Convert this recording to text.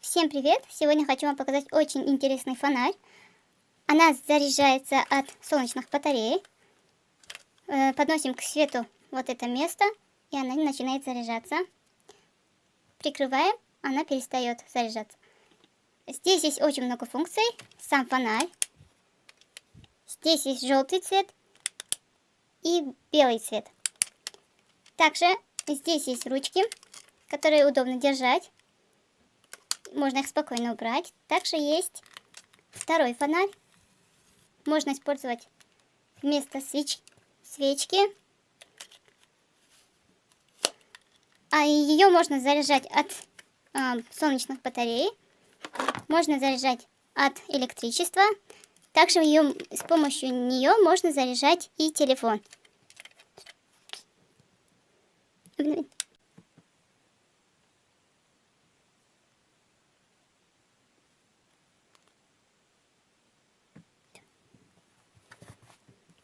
Всем привет! Сегодня хочу вам показать очень интересный фонарь. Она заряжается от солнечных батарей. Э, подносим к свету вот это место, и она начинает заряжаться. Прикрываем, она перестает заряжаться. Здесь есть очень много функций. Сам фонарь. Здесь есть желтый цвет и белый цвет. Также здесь есть ручки, которые удобно держать. Можно их спокойно убрать. Также есть второй фонарь. Можно использовать вместо свеч... свечки. А ее можно заряжать от э, солнечных батарей. Можно заряжать от электричества. Также ее, с помощью нее можно заряжать и телефон.